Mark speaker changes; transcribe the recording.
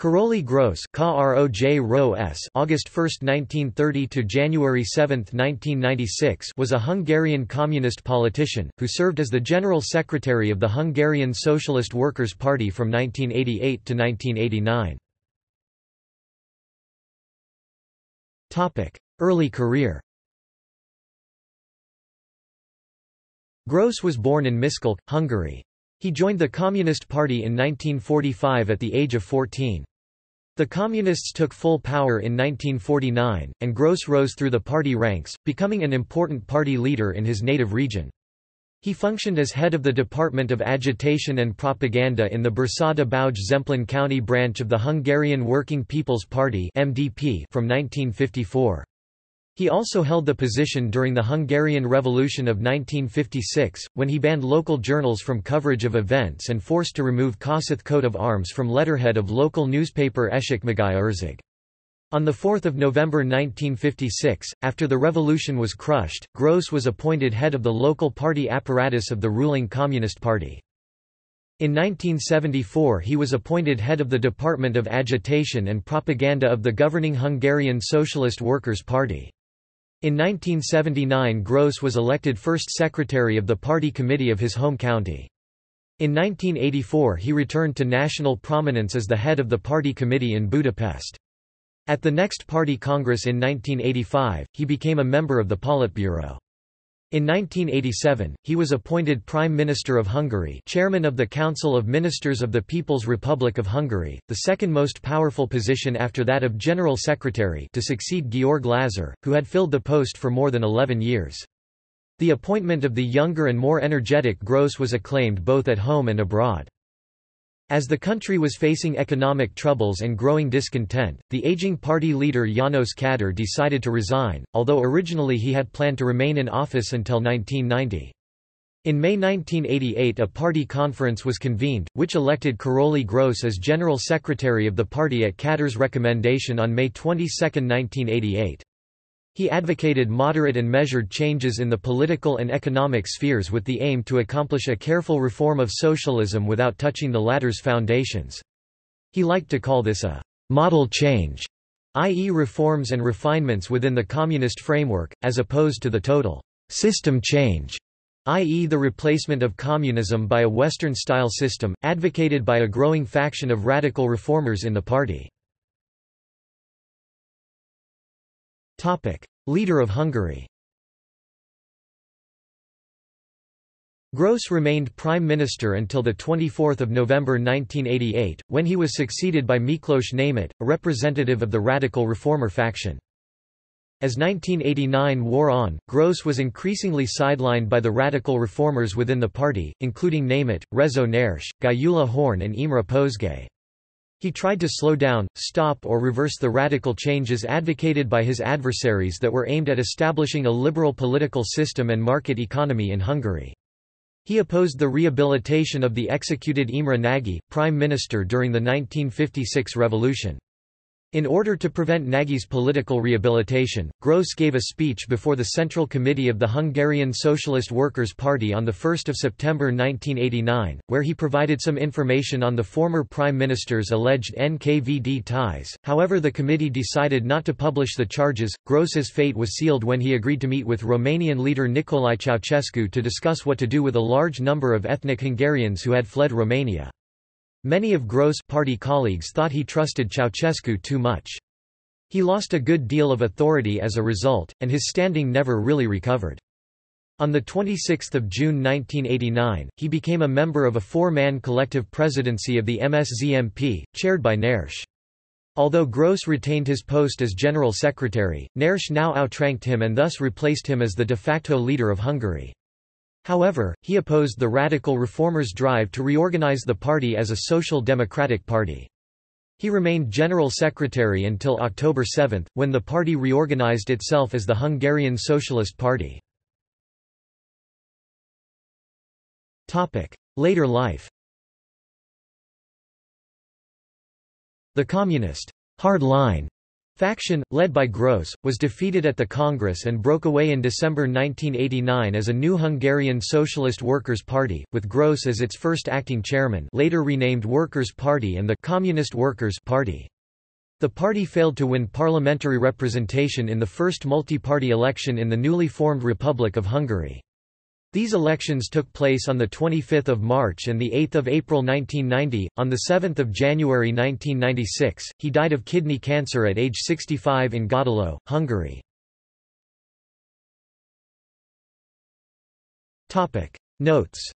Speaker 1: Károly Grósz August 1, 1930 to January 7, 1996 was a Hungarian communist politician, who served as the General Secretary of the Hungarian Socialist Workers' Party from 1988 to 1989. Early career Grósz was born in Miskolc, Hungary. He joined the Communist Party in 1945 at the age of 14. The Communists took full power in 1949, and Grósz rose through the party ranks, becoming an important party leader in his native region. He functioned as head of the Department of Agitation and Propaganda in the Bersada Bauj Zemplén County branch of the Hungarian Working People's Party (MDP) from 1954. He also held the position during the Hungarian Revolution of 1956, when he banned local journals from coverage of events and forced to remove Kossuth coat of arms from letterhead of local newspaper Észak-Magyarország. On 4 November 1956, after the revolution was crushed, Grósz was appointed head of the local party apparatus of the ruling Communist Party. In 1974 he was appointed head of the Department of Agitation and Propaganda of the governing Hungarian Socialist Workers' Party. In 1979 Grósz was elected first secretary of the party committee of his home county. In 1984 he returned to national prominence as the head of the party committee in Budapest. At the next party congress in 1985, he became a member of the Politburo. In 1987, he was appointed Prime Minister of Hungary chairman of the Council of Ministers of the People's Republic of Hungary, the second most powerful position after that of General Secretary to succeed György Lázár, who had filled the post for more than 11 years. The appointment of the younger and more energetic Grósz was acclaimed both at home and abroad. As the country was facing economic troubles and growing discontent, the aging party leader János Kádár decided to resign, although originally he had planned to remain in office until 1990. In May 1988 a party conference was convened, which elected Károly Grósz as general secretary of the party at Kádár's recommendation on May 22, 1988. He advocated moderate and measured changes in the political and economic spheres with the aim to accomplish a careful reform of socialism without touching the latter's foundations. He liked to call this a model change, i.e. reforms and refinements within the communist framework, as opposed to the total system change, i.e. the replacement of communism by a Western-style system, advocated by a growing faction of radical reformers in the party. Leader of Hungary Grósz remained Prime Minister until the 24 November 1988, when he was succeeded by Miklós Németh, a representative of the radical reformer faction. As 1989 wore on, Grósz was increasingly sidelined by the radical reformers within the party, including Németh, Rezső Nyers, Gyula Horn and Imre Pozsgay. He tried to slow down, stop or reverse the radical changes advocated by his adversaries that were aimed at establishing a liberal political system and market economy in Hungary. He opposed the rehabilitation of the executed Imre Nagy, prime minister during the 1956 revolution. In order to prevent Nagy's political rehabilitation, Grósz gave a speech before the Central Committee of the Hungarian Socialist Workers' Party on 1 September 1989, where he provided some information on the former Prime Minister's alleged NKVD ties. However the committee decided not to publish the charges. Grósz's fate was sealed when he agreed to meet with Romanian leader Nicolae Ceausescu to discuss what to do with a large number of ethnic Hungarians who had fled Romania. Many of Grósz' party colleagues thought he trusted Ceausescu too much. He lost a good deal of authority as a result, and his standing never really recovered. On 26 June 1989, he became a member of a four-man collective presidency of the MSZMP, chaired by Nyers. Although Grósz retained his post as general secretary, Nyers now outranked him and thus replaced him as the de facto leader of Hungary. However, he opposed the radical reformers' drive to reorganize the party as a social democratic party. He remained general secretary until October 7, when the party reorganized itself as the Hungarian Socialist Party. Later life The communist hard line faction, led by Grósz, was defeated at the Congress and broke away in December 1989 as a new Hungarian Socialist Workers' Party, with Grósz as its first acting chairman later renamed Workers' Party and the Communist Workers' Party. The party failed to win parliamentary representation in the first multi-party election in the newly formed Republic of Hungary. These elections took place on 25 March and 8 April 1990. On 7 January 1996, he died of kidney cancer at age 65 in Gödöllő, Hungary. Notes